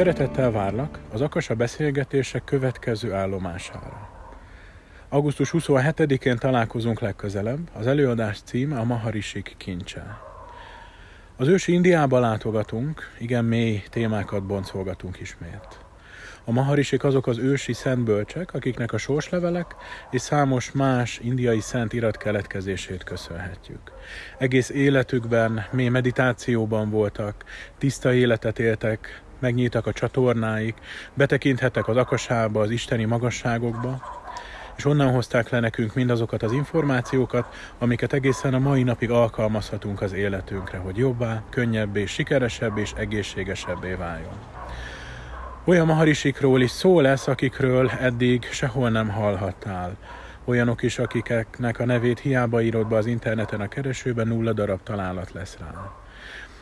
Szeretettel várlak az Akasa beszélgetések következő állomására. Augusztus 27-én találkozunk legközelebb, az előadás címe a Maharisik kincse. Az ősi Indiába látogatunk, igen mély témákat boncolgatunk ismét. A maharisik azok az ősi szentbölcsek, akiknek a sorslevelek és számos más indiai szent irat keletkezését köszönhetjük. Egész életükben mély meditációban voltak, tiszta életet éltek, megnyíltak a csatornáik, betekinthettek az akasába, az isteni magasságokba, és onnan hozták le nekünk mindazokat az információkat, amiket egészen a mai napig alkalmazhatunk az életünkre, hogy jobbá, könnyebbé, sikeresebb és egészségesebbé váljon. Olyan maharisikról is szó lesz, akikről eddig sehol nem hallhattál. Olyanok is, akiknek a nevét hiába írod be az interneten a keresőben, nulla darab találat lesz rá.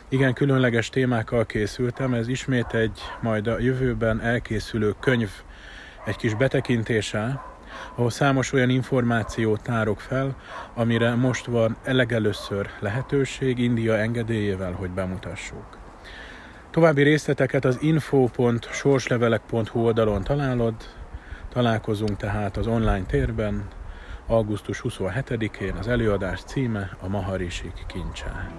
Igen, különleges témákkal készültem, ez ismét egy majd a jövőben elkészülő könyv, egy kis betekintése, ahol számos olyan információt tárok fel, amire most van elegelőször lehetőség India engedélyével, hogy bemutassuk. További részleteket az info.sorslevelek.hu oldalon találod, találkozunk tehát az online térben, augusztus 27-én az előadás címe a Maharisik kincse.